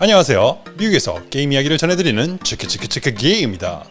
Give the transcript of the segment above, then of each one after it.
안녕하세요. 미국에서 게임 이야기를 전해드리는 치크치크치크 게임입니다.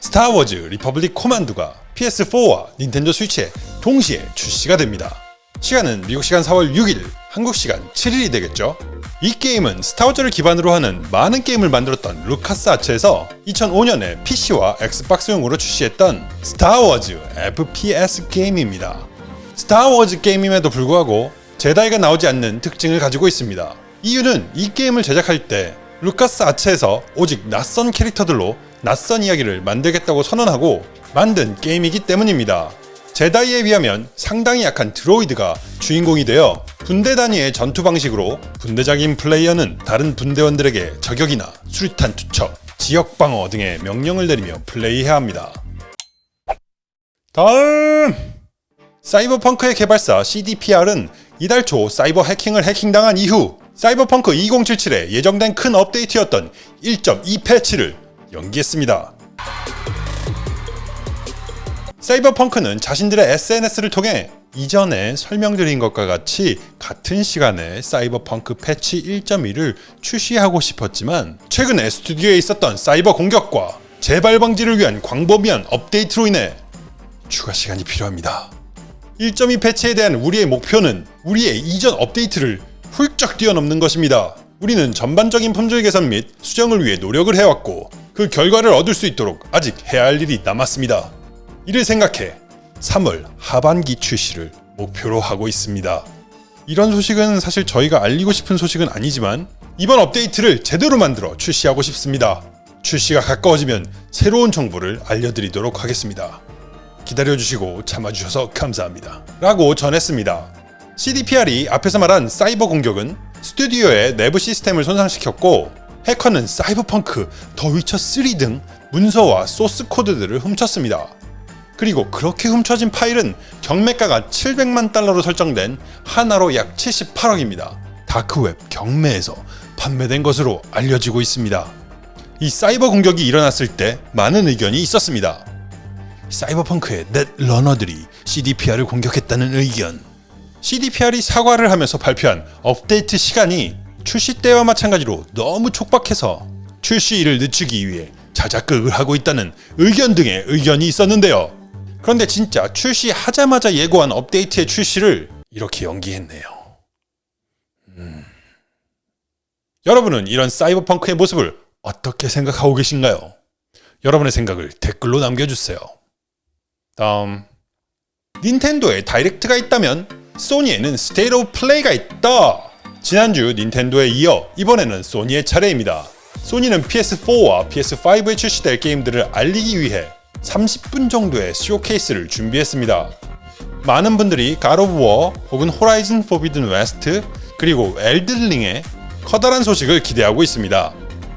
Star Wars Republic Commando가 PS4와 닌텐도 스위치에 동시에 출시가 됩니다. 시간은 미국 시간 4월 6일, 한국 시간 7일이 되겠죠. 이 게임은 Star Wars를 기반으로 하는 많은 게임을 만들었던 루카스 아츠에서 2005년에 PC와 Xbox용으로 출시했던 Star Wars FPS 게임입니다. Star Wars 게임임에도 불구하고 제다이가 나오지 않는 특징을 가지고 있습니다. 이유는 이 게임을 제작할 때 루카스 아츠에서 오직 낯선 캐릭터들로 낯선 이야기를 만들겠다고 선언하고 만든 게임이기 때문입니다. 제다이에 비하면 상당히 약한 드로이드가 주인공이 되어 분대 단위의 전투 방식으로 분대적인 플레이어는 다른 분대원들에게 저격이나 수류탄 투척, 지역 방어 등의 명령을 내리며 플레이해야 합니다. 다음! 사이버펑크의 개발사 CDPR은 이달 초 사이버 해킹을 해킹당한 이후 사이버펑크 2077에 예정된 큰 업데이트였던 1.2 패치를 연기했습니다. 사이버펑크는 자신들의 SNS를 통해 이전에 설명드린 것과 같이 같은 시간에 사이버펑크 패치 1.1을 출시하고 싶었지만 최근에 스튜디오에 있었던 사이버 공격과 재발 방지를 위한 광범위한 업데이트로 인해 추가 시간이 필요합니다. 1.2 패치에 대한 우리의 목표는 우리의 이전 업데이트를 훌쩍 뛰어넘는 것입니다. 우리는 전반적인 품질 개선 및 수정을 위해 노력을 해왔고 그 결과를 얻을 수 있도록 아직 해야 할 일이 남았습니다. 이를 생각해 3월 하반기 출시를 목표로 하고 있습니다. 이런 소식은 사실 저희가 알리고 싶은 소식은 아니지만 이번 업데이트를 제대로 만들어 출시하고 싶습니다. 출시가 가까워지면 새로운 정보를 알려드리도록 하겠습니다. 기다려주시고 참아주셔서 감사합니다. 라고 전했습니다. CDPR이 앞에서 말한 사이버 공격은 스튜디오의 내부 시스템을 손상시켰고 해커는 사이버펑크, 더 위쳐 3 등 문서와 소스 코드들을 훔쳤습니다. 그리고 그렇게 훔쳐진 파일은 경매가가 700만 달러로 설정된 하나로 약 78억입니다. 다크웹 경매에서 판매된 것으로 알려지고 있습니다. 이 사이버 공격이 일어났을 때 많은 의견이 있었습니다. 사이버펑크의 넷 러너들이 CDPR을 공격했다는 의견. CDPR이 사과를 하면서 발표한 업데이트 시간이 출시 때와 마찬가지로 너무 촉박해서 출시일을 늦추기 위해 자작극을 하고 있다는 의견 등의 의견이 있었는데요. 그런데 진짜 출시하자마자 예고한 업데이트의 출시를 이렇게 연기했네요. 음... 여러분은 이런 사이버펑크의 모습을 어떻게 생각하고 계신가요? 여러분의 생각을 댓글로 남겨주세요. 다음 닌텐도에 Direct가 있다면 소니에는 State of Play가 있다! 지난주 닌텐도에 이어 이번에는 소니의 차례입니다. 소니는 PS4와 PS5에 출시될 게임들을 알리기 위해 30분 정도의 showcase를 준비했습니다. 많은 분들이 God of War 혹은 Horizon Forbidden West 그리고 엘든링의 커다란 소식을 기대하고 있습니다.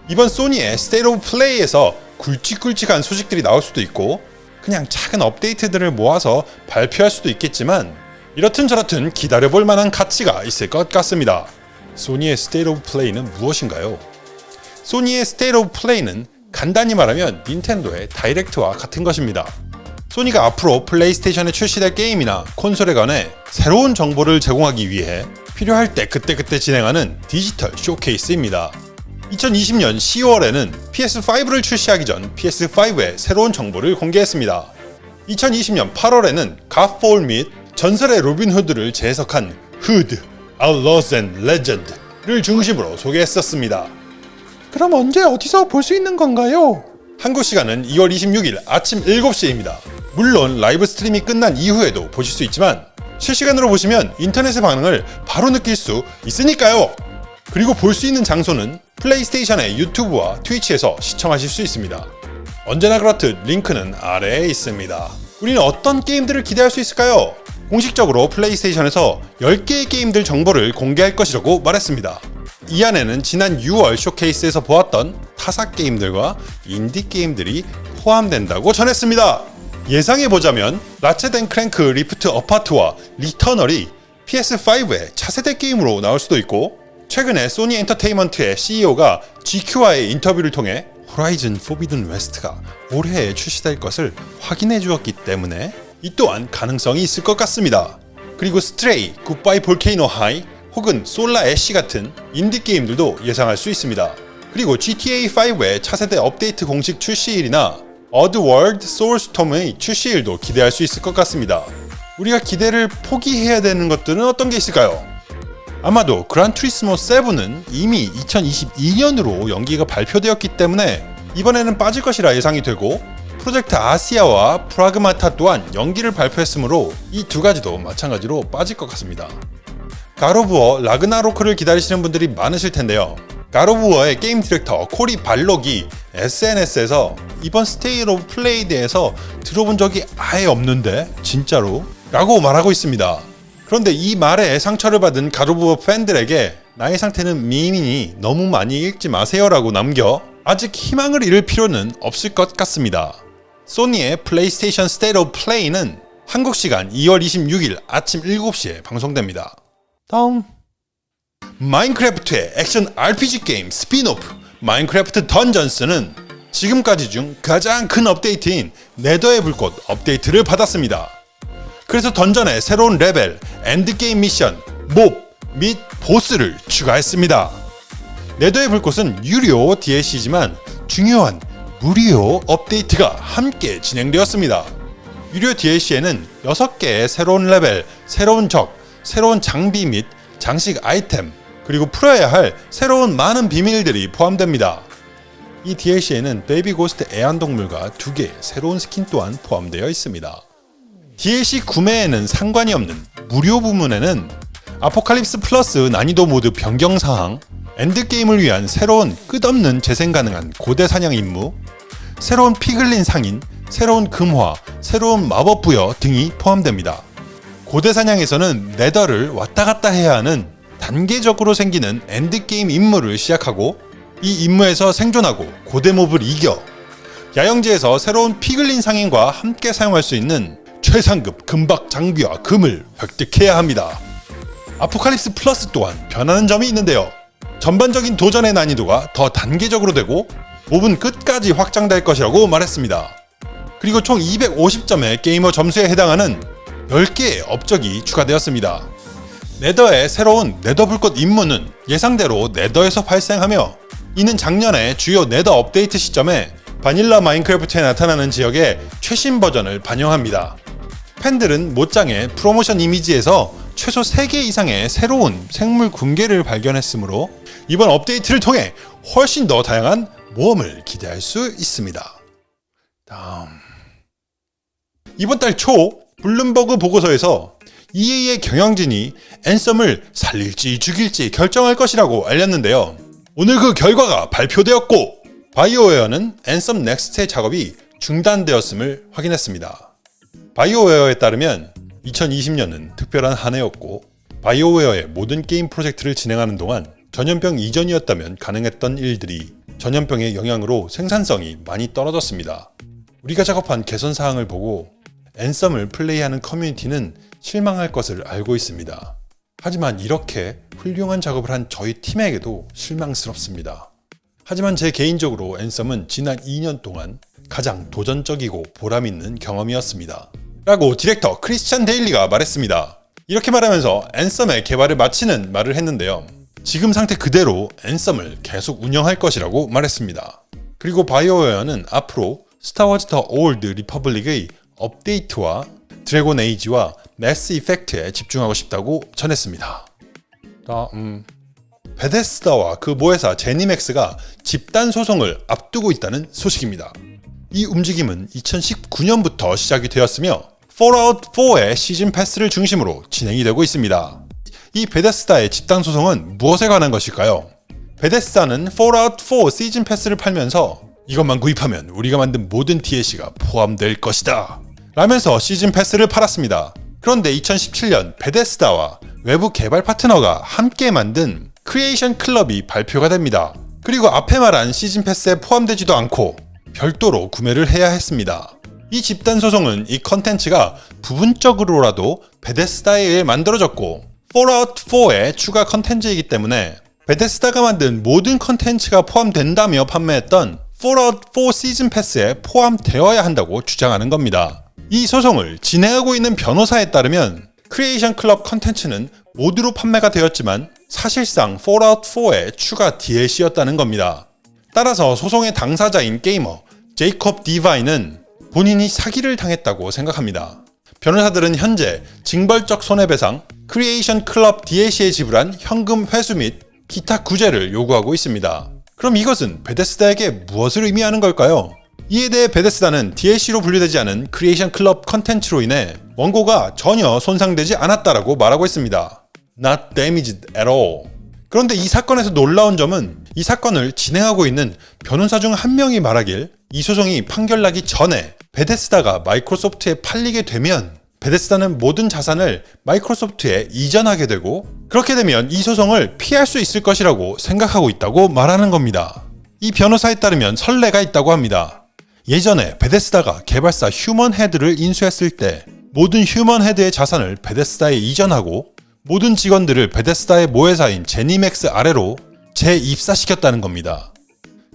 이번 소니의 State of Play에서 굵직굵직한 소식들이 나올 수도 있고 그냥 작은 업데이트들을 모아서 발표할 수도 있겠지만 이렇든 저렇든 기다려볼 만한 가치가 있을 것 같습니다. 소니의 State of Play는 무엇인가요? 소니의 State of Play는 간단히 말하면 닌텐도의 다이렉트와 같은 것입니다. 소니가 앞으로 플레이스테이션에 출시될 게임이나 콘솔에 관해 새로운 정보를 제공하기 위해 필요할 때 그때그때 진행하는 디지털 showcase입니다. 2020년 10월에는 PS5를 출시하기 전 PS5의 새로운 정보를 공개했습니다. 2020년 8월에는 Godfall 및 전설의 로빈 후드를 재해석한 Hood, Outlaws and Legend를 중심으로 소개했었습니다. 그럼 언제 어디서 볼 수 있는 건가요? 한국 시간은 2월 26일 아침 7시입니다. 물론 live stream이 끝난 이후에도 보실 수 있지만 실시간으로 보시면 인터넷의 반응을 바로 느낄 수 있으니까요. 그리고 볼 수 있는 장소는 플레이스테이션의 유튜브와 트위치에서 시청하실 수 있습니다. 언제나 그렇듯 링크는 아래에 있습니다. 우리는 어떤 게임들을 기대할 수 있을까요? 공식적으로 플레이스테이션에서 10개의 게임들 정보를 공개할 것이라고 말했습니다. 이 안에는 지난 6월 showcase에서 보았던 타사 게임들과 인디 게임들이 포함된다고 전했습니다. 예상해보자면 Ratchet and Clank Rift Apart와 Returnal이 PS5의 차세대 게임으로 나올 수도 있고 최근에 소니 엔터테인먼트의 CEO가 GQ와의 인터뷰를 통해 Horizon Forbidden West가 올해에 출시될 것을 확인해 주었기 때문에 이 또한 가능성이 있을 것 같습니다. 그리고 Stray, Goodbye Volcano High, 혹은 Solar Ash 같은 인디 게임들도 예상할 수 있습니다. 그리고 GTA5의 차세대 업데이트 공식 출시일이나 Oddworld Soulstorm의 출시일도 기대할 수 있을 것 같습니다. 우리가 기대를 포기해야 되는 것들은 어떤 게 있을까요? 아마도 Gran Turismo 7은 이미 2022년으로 연기가 발표되었기 때문에 이번에는 빠질 것이라 예상이 되고 Project Athia와 Pragmata 또한 연기를 발표했으므로 이 두 가지도 마찬가지로 빠질 것 같습니다. God of War Ragnarok를 기다리시는 분들이 많으실 텐데요. 가로브어의 게임 디렉터 코리 발록이 SNS에서 이번 State of Play에서 들어본 적이 아예 없는데 진짜로? 라고 말하고 있습니다. 그런데 이 말에 상처를 받은 God of War 팬들에게 나의 상태는 meme이니 너무 많이 읽지 마세요 라고 남겨 아직 희망을 잃을 필요는 없을 것 같습니다. 소니의 플레이스테이션 State of Play는 한국 시간 2월 26일 아침 7시에 방송됩니다. 다음 마인크래프트의 액션 RPG 게임 스피노프 마인크래프트 던전스는 지금까지 중 가장 큰 업데이트인 네더의 불꽃 업데이트를 받았습니다. 그래서 던전에 새로운 레벨, endgame 미션, mob 및 보스를 추가했습니다. 네더의 불꽃은 유료 DLC지만 중요한 무료 업데이트 가 함께 진행되었습니다. 유료 DLC에는 6개의 새로운 레벨, 새로운 적, 새로운 장비 및 장식 아이템, 그리고 풀어야 할 새로운 많은 비밀들이 포함됩니다. 이 DLC에는 baby ghast 애완동물과 두 개의 새로운 스킨 또한 포함되어 있습니다. DLC 구매에는 상관이 없는 무료 부문에는 Apocalypse Plus 난이도 모드 변경사항, endgame을 위한 새로운 끝없는 재생 가능한 고대 사냥 임무, 새로운 피글린 상인, 새로운 금화, 새로운 마법 부여 등이 포함됩니다. 고대 사냥에서는 네더를 왔다 갔다 해야 하는 단계적으로 생기는 endgame 임무를 시작하고 이 임무에서 생존하고 고대 mob을 이겨 야영지에서 새로운 피글린 상인과 함께 사용할 수 있는 최상급 금박 장비와 금을 획득해야 합니다. Apocalypse Plus 또한 변하는 점이 있는데요. 전반적인 도전의 난이도가 더 단계적으로 되고 mob은 끝까지 확장될 것이라고 말했습니다. 그리고 총 250점의 게이머 점수에 해당하는 10개의 업적이 추가되었습니다. 네더의 새로운 네더 불꽃 임무는 예상대로 네더에서 발생하며 이는 작년에 주요 네더 업데이트 시점에 바닐라 마인크래프트에 나타나는 지역의 최신 버전을 반영합니다. 팬들은 Mojang의 프로모션 이미지에서 최소 3개 이상의 새로운 생물 군계를 발견했으므로 이번 업데이트를 통해 훨씬 더 다양한 모험을 기대할 수 있습니다. 다음 이번 달 초 블룸버그 보고서에서 EA의 경영진이 앤썸을 살릴지 죽일지 결정할 것이라고 알렸는데요. 오늘 그 결과가 발표되었고 바이오웨어는 앤썸 넥스트의 작업이 중단되었음을 확인했습니다. 바이오웨어에 따르면 2020년은 특별한 한 해였고 바이오웨어의 모든 게임 프로젝트를 진행하는 동안 전염병 이전이었다면 가능했던 일들이 전염병의 영향으로 생산성이 많이 떨어졌습니다. 우리가 작업한 개선 사항을 보고 앤썸을 플레이하는 커뮤니티는 실망할 것을 알고 있습니다. 하지만 이렇게 훌륭한 작업을 한 저희 팀에게도 실망스럽습니다. 하지만 제 개인적으로 앤썸은 지난 2년 동안 가장 도전적이고 보람있는 경험이었습니다. 라고 디렉터 크리스찬 데일리가 말했습니다. 이렇게 말하면서 앤썸의 개발을 마치는 말을 했는데요. 지금 상태 그대로 앤썸을 계속 운영할 것이라고 말했습니다. 그리고 바이오웨어는 앞으로 스타워즈 더 올드 리퍼블릭의 업데이트와 드래곤 에이지와 매스 이펙트에 집중하고 싶다고 전했습니다. 다음 베데스다와 그 모회사 제니맥스가 집단 소송을 앞두고 있다는 소식입니다. 이 움직임은 2019년부터 시작이 되었으며 폴아웃 4의 season pass를 중심으로 진행이 되고 있습니다. 이 베데스다의 집단 소송은 무엇에 관한 것일까요? 베데스다는 폴아웃 4 season pass를 팔면서 이것만 구입하면 우리가 만든 모든 DLC가 포함될 것이다. 라면서 season pass를 팔았습니다. 그런데 2017년 베데스다와 외부 개발 파트너가 함께 만든 크리에이션 클럽이 발표가 됩니다. 그리고 앞에 말한 season pass에 포함되지도 않고 별도로 구매를 해야 했습니다. 이 집단 소송은 이 컨텐츠가 부분적으로라도 베데스다에 의해 만들어졌고 폴아웃 4의 추가 컨텐츠이기 때문에 베데스다가 만든 모든 컨텐츠가 포함된다며 판매했던 폴아웃 4 season pass에 포함되어야 한다고 주장하는 겁니다. 이 소송을 진행하고 있는 변호사에 따르면 크리에이션 클럽 컨텐츠는 mod로 판매가 되었지만 사실상 폴아웃 4의 추가 DLC였다는 겁니다. 따라서 소송의 당사자인 게이머 제이콥 디바인은 본인이 사기를 당했다고 생각합니다. 변호사들은 현재 징벌적 손해배상, 크리에이션 클럽 DLC에 지불한 현금 회수 및 기타 구제를 요구하고 있습니다. 그럼 이것은 베데스다에게 무엇을 의미하는 걸까요? 이에 대해 베데스다는 DLC로 분류되지 않은 크리에이션 클럽 컨텐츠로 인해 원고가 전혀 손상되지 않았다라고 말하고 있습니다. Not damaged at all. 그런데 이 사건에서 놀라운 점은 이 사건을 진행하고 있는 변호사 중 한 명이 말하길 이 소송이 판결나기 전에 베데스다가 마이크로소프트에 팔리게 되면 베데스다는 모든 자산을 마이크로소프트에 이전하게 되고 그렇게 되면 이 소송을 피할 수 있을 것이라고 생각하고 있다고 말하는 겁니다. 이 변호사에 따르면 선례가 있다고 합니다. 예전에 베데스다가 개발사 휴먼 헤드를 인수했을 때 모든 휴먼 헤드의 자산을 베데스다에 이전하고 모든 직원들을 베데스다의 모회사인 제니맥스 아래로 재입사시켰다는 겁니다.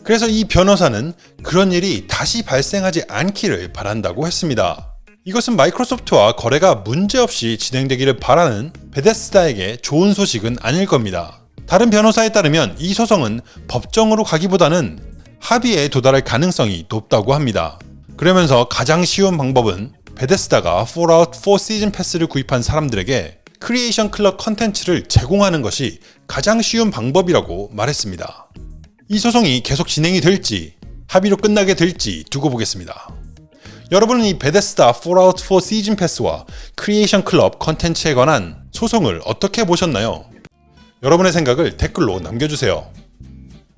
그래서 이 변호사는 그런 일이 다시 발생하지 않기를 바란다고 했습니다. 이것은 마이크로소프트와 거래가 문제없이 진행되기를 바라는 베데스다에게 좋은 소식은 아닐 겁니다. 다른 변호사에 따르면 이 소송은 법정으로 가기보다는 합의에 도달할 가능성이 높다고 합니다. 그러면서 가장 쉬운 방법은 베데스다가 폴아웃 4 season pass를 구입한 사람들에게 크리에이션 클럽 컨텐츠를 제공하는 것이 가장 쉬운 방법이라고 말했습니다. 이 소송이 계속 진행이 될지 합의로 끝나게 될지 두고 보겠습니다. 여러분은 이 Bethesda Fallout 4 Season Pass와 Creation Club 컨텐츠에 관한 소송을 어떻게 보셨나요? 여러분의 생각을 댓글로 남겨주세요.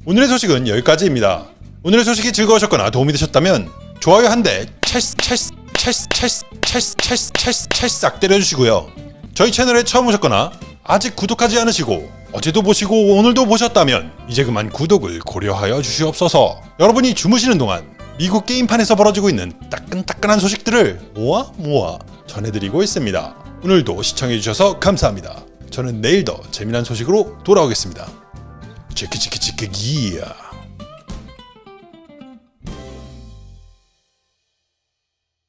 오늘의 소식은 여기까지입니다. 오늘의 소식이 즐거우셨거나 도움이 되셨다면 좋아요 한 대 찰스 찰스 찰스 찰스 찰스 찰스 찰스 찰싹 때려주시고요. 저희 채널에 처음 오셨거나 아직 구독하지 않으시고 어제도 보시고 오늘도 보셨다면 이제 그만 구독을 고려하여 주시옵소서. 여러분이 주무시는 동안 미국 게임판에서 벌어지고 있는 따끈따끈한 소식들을 모아 모아 전해드리고 있습니다. 오늘도 시청해주셔서 감사합니다. 저는 내일 더 재미난 소식으로 돌아오겠습니다. 치키치키치키 기야.